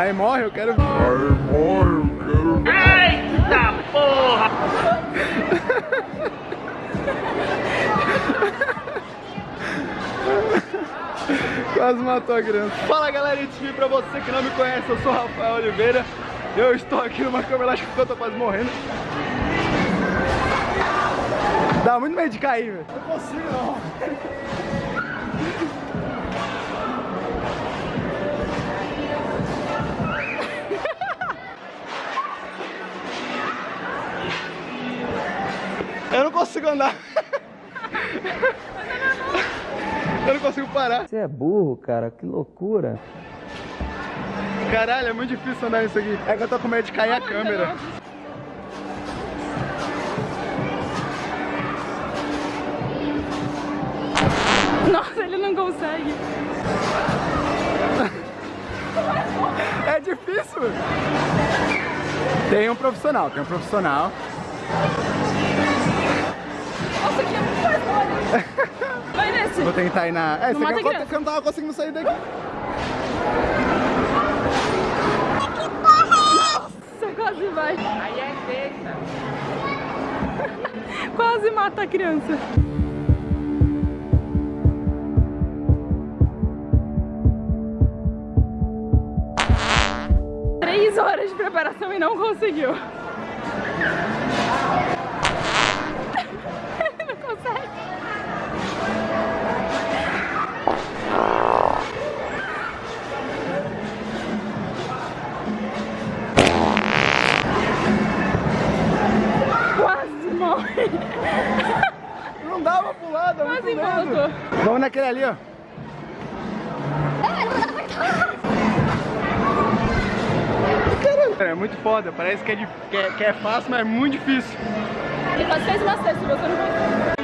Aí morre, eu quero... Aí morre, eu quero... Eita porra! Quase matou a criança. Fala galera, vídeo pra você que não me conhece, eu sou Rafael Oliveira. Eu estou aqui numa câmera acho que eu tô quase morrendo. Dá muito medo de cair, velho. Não consigo não. Eu não consigo andar. Eu não consigo parar. Você é burro, cara. Que loucura. Caralho, é muito difícil andar nisso aqui. É que eu tô com medo de cair a câmera. Nossa, ele não consegue. É difícil. Tem um profissional, tem um profissional. Vai nesse. Vou tentar ir na... É, Não você criança. que eu não tava conseguindo sair daqui. Você quase vai. Aí é sexta. quase mata a criança. Três horas de preparação e não conseguiu. Muito Quase medo. voltou. Vamos naquele ali, ó. Caramba, É muito foda, parece que é, dif- que é, que é fácil, mas é muito difícil. Ele quase fez uma cesta, você não conseguiu.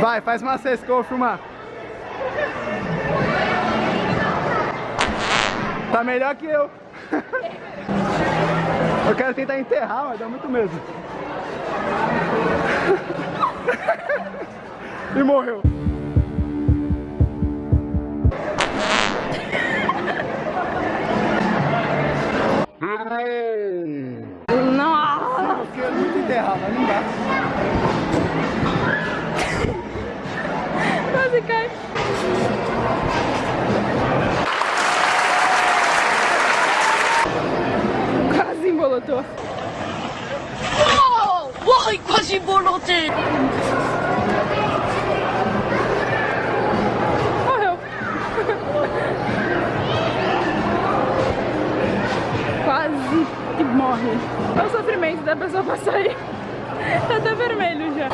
Vai, faz uma cesta que eu vou filmar. Tá melhor que eu. Eu quero tentar enterrar, mas dá muito medo. E morreu. Quase embolotei! Morreu. Quase que morre. É o sofrimento da pessoa passar aí. Tá até vermelho já.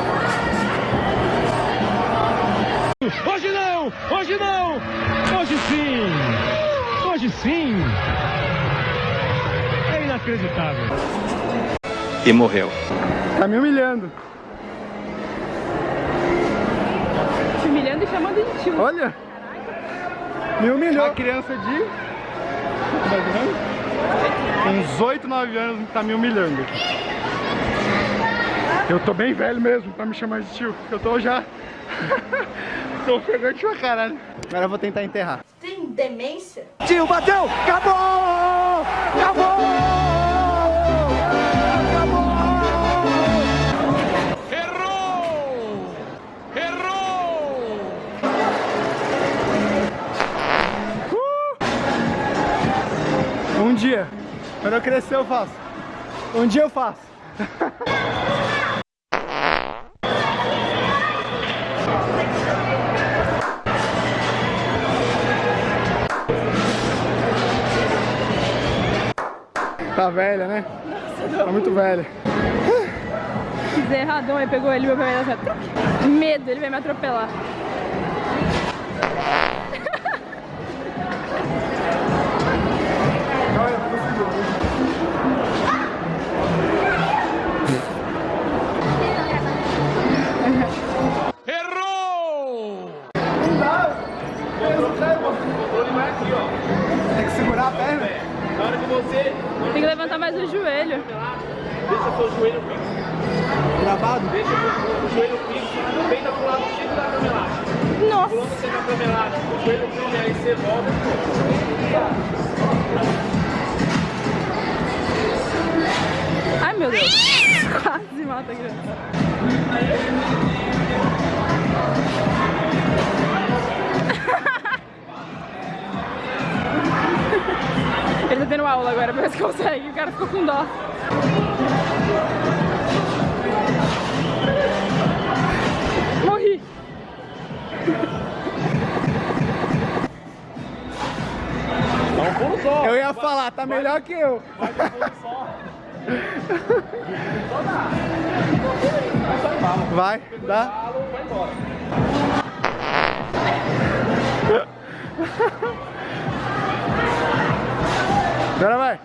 Hoje não! Hoje não! Hoje sim! Hoje sim! É inacreditável. E morreu. Tá me humilhando. Humilhando e chamando de tio. Olha. Me humilhou. Uma criança de... Uns 8, 9 anos tá me humilhando. Eu tô bem velho mesmo pra me chamar de tio. Eu tô já... tô ofegante pra caralho. Agora eu vou tentar enterrar. Tem demência? Tio, bateu! Acabou! Acabou! Um dia. Quando eu crescer eu faço. Um dia eu faço. Tá velha, né? Tá muito velha. Fiz erradão, aí pegou ele, meu pai vai assim, Medo, ele vai me atropelar. Elástica, o joelho come, aí você volta, Ai, meu Deus. Quase mata a criança. Ele tá tendo aula agora, parece que consegue. O cara ficou com dó. Eu ia falar, tá melhor que eu. Vai só. Vai, dá. Agora vai.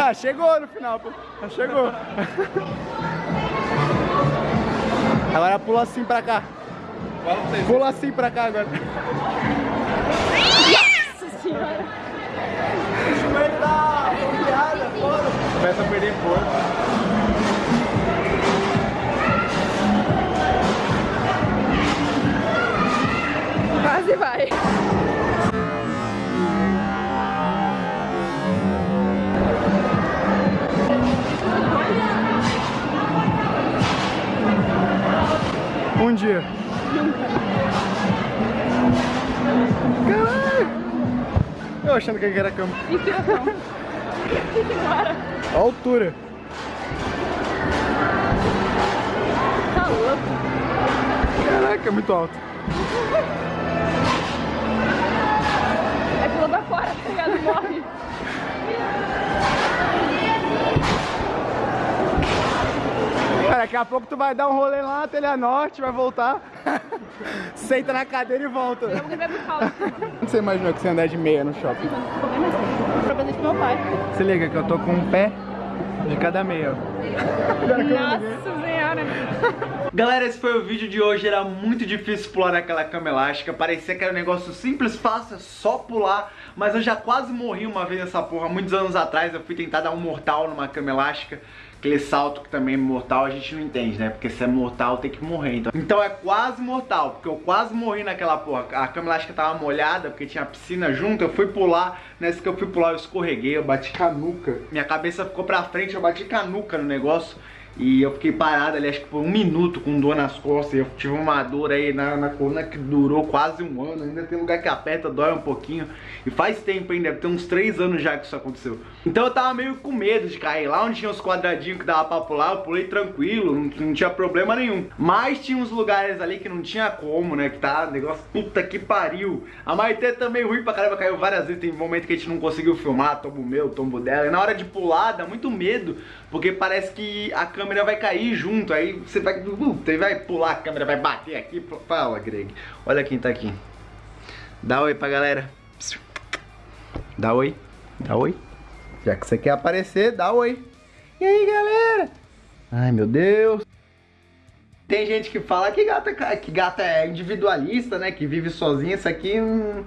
Ah, chegou no final, pô. Ah, chegou. Agora pula assim pra cá. Pula assim pra cá agora. Nossa senhora. O joelho dá piada, foda. Começa a perder força. Quase vai. Eu achando que era cama. Inspiração. Bora. A altura. Tá louco. Caraca, é muito alto. É pula pra fora, tá ligado? Morre. Daqui a pouco tu vai dar um rolê lá na Telha Norte, vai voltar. Senta na cadeira e volta. Vamos beber por causa. Onde você imaginou que você ia andar de meia no shopping? Pra fazer pro meu pai. Se liga que eu tô com um pé de cada meia. Nossa senhora. Galera, esse foi o vídeo de hoje. Era muito difícil pular naquela cama elástica. Parecia que era um negócio simples, fácil, é só pular. Mas eu já quase morri uma vez nessa porra. Muitos anos atrás eu fui tentar dar um mortal numa cama elástica. Aquele salto que também é mortal a gente não entende, né? Porque se é mortal tem que morrer. Então, então é quase mortal, porque eu quase morri naquela porra. A cama elástica tava molhada, porque tinha piscina junto. Eu fui pular, nessa que eu fui pular eu escorreguei, eu bati com a nuca. Minha cabeça ficou pra frente, eu bati com a nuca no negócio. E eu fiquei parado ali, acho que por um minuto com dor nas costas. Eu tive uma dor aí na, na coluna que durou quase um ano. Ainda tem lugar que aperta, dói um pouquinho. E faz tempo ainda, deve ter uns três anos já que isso aconteceu. Então eu tava meio com medo de cair. Lá onde tinha os quadradinhos que dava pra pular, eu pulei tranquilo, não, não tinha problema nenhum. Mas tinha uns lugares ali que não tinha como, né? Que tá negócio puta que pariu. A Maitê também ruim pra caramba, caiu várias vezes. Tem momento que a gente não conseguiu filmar, tombo meu, tombo dela. E na hora de pular, dá muito medo, porque parece que a câmera vai cair junto. Aí você vai, você vai pular, a câmera vai bater aqui. Fala, Greg. Olha quem tá aqui. Dá oi pra galera. Dá oi. Dá oi. Já que você quer aparecer, dá oi. E aí, galera? Ai, meu Deus. Tem gente que fala que gata, que gata é individualista, né? Que vive sozinha. Isso aqui não,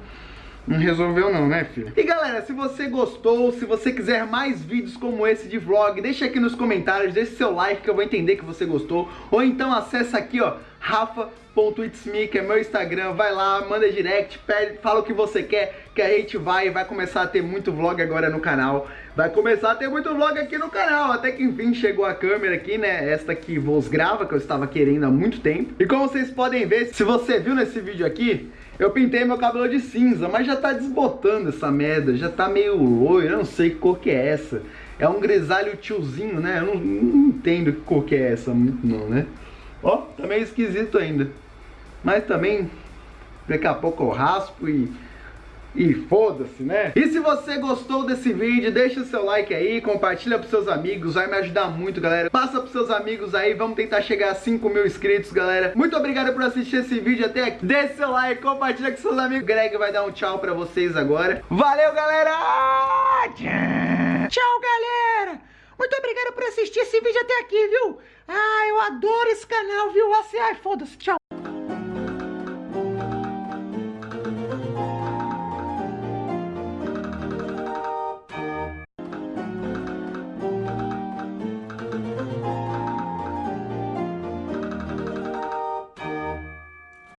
não resolveu não, né, filho? E galera, se você gostou, se você quiser mais vídeos como esse de vlog, deixa aqui nos comentários, deixa seu like que eu vou entender que você gostou. Ou então acessa aqui, ó, rafa.itsme, que é meu Instagram. Vai lá, manda direct, pede, fala o que você quer, que a gente vai vai começar a ter muito vlog agora no canal. Vai começar a ter muito vlog aqui no canal, até que enfim chegou a câmera aqui, né, esta que vos grava, que eu estava querendo há muito tempo. E como vocês podem ver, se você viu nesse vídeo aqui, eu pintei meu cabelo de cinza, mas já tá desbotando essa merda, já tá meio loiro, eu não sei que cor que é essa. É um grisalho tiozinho, né, eu não, não entendo que cor que é essa muito não, né. Ó, tá meio esquisito ainda. Mas também, daqui a pouco eu raspo e... E foda-se, né? E se você gostou desse vídeo, deixa o seu like aí, compartilha pros seus amigos, vai me ajudar muito, galera. Passa pros seus amigos aí, vamos tentar chegar a 5 mil inscritos, galera. Muito obrigado por assistir esse vídeo até aqui. Deixa seu like, compartilha com seus amigos. Greg vai dar um tchau pra vocês agora. Valeu, galera! Tchau, galera! Muito obrigado por assistir esse vídeo até aqui, viu? Ah, eu adoro esse canal, viu? Assim, ai, foda-se, tchau.